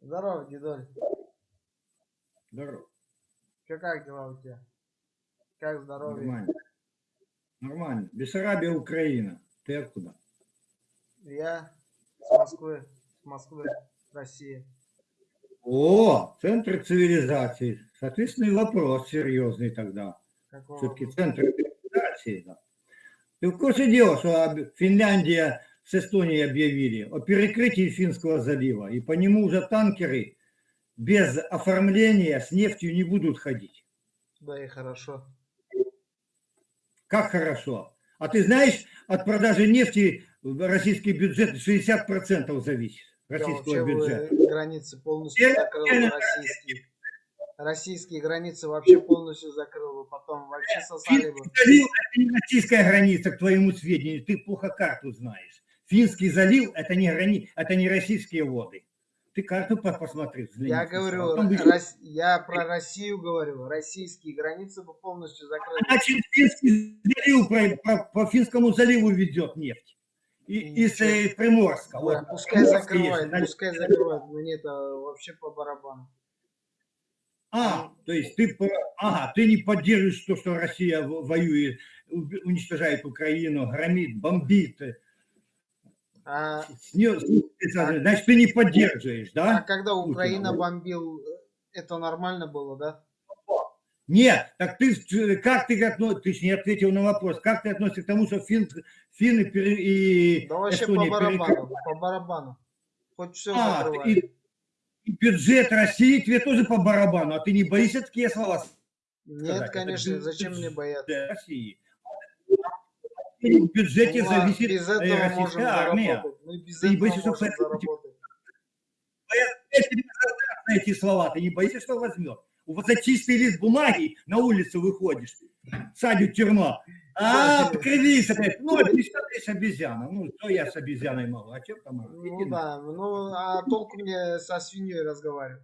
Здорово, дедуль. Здорово. Че, как дела у тебя? Как здоровье? Нормально. Нормально. Бессарабия, Украина. Ты откуда? Я с Москвы. С Москвы, Россия. О, центр цивилизации. Соответственно, и вопрос серьезный тогда. Все-таки центр цивилизации. Да. Ты в курсе дела, что Финляндия с Эстонией объявили о перекрытии Финского залива, и по нему уже танкеры без оформления с нефтью не будут ходить. Да и хорошо. Как хорошо. А ты знаешь, от продажи нефти российский бюджет 60% зависит. Российского вообще бюджета. границы полностью Я- закрыл российские. Российские границы вообще полностью закрыл бы. Потом вообще сосали бы. Это не российская граница, к твоему сведению. Ты плохо карту знаешь. Финский залив – это не, грани... это не российские воды. Ты карту по- посмотри. взгляни. Я говорю, Потом Рос- я про Россию говорю. Российские границы бы полностью. Она через Финский залив, про- по, по Финскому заливу ведет нефть. И, из э, Приморска. Да, Вот. пускай закрывает, есть, пускай закрывает. Мне это вообще по барабану. А, то есть ты, по- ага, ты не поддерживаешь то, что Россия воюет, уничтожает Украину, громит, бомбит. Э, А, с неё- с- Значит, ты не поддерживаешь, а да? когда Путина. Украина бомбил, это нормально было, да? Нет, так ты э, как ты относишься, ты не ответил на вопрос, как ты относишься к тому, что фин, финны пере- и Да вообще Эстония по барабану, перекрыли? по барабану. Хоть все А, и, и бюджет России тебе тоже по барабану, а ты не боишься такие слова Нет, сказать? конечно, Это зачем мне бояться? России. В бюджете Ну, а зависит без э, этого можем армия. Мы без этого боишься, что можем заработать. Я тебе задам на эти слова, ты не боишься, что возьмет? Вот за чистый лист бумаги на улицу выходишь, садит тюрьма. А, покривись опять. Ну, а ты обезьяна? Ну, что я с обезьяной могу? А что там? Ну да, ну а толку мне со свиньей разговаривать?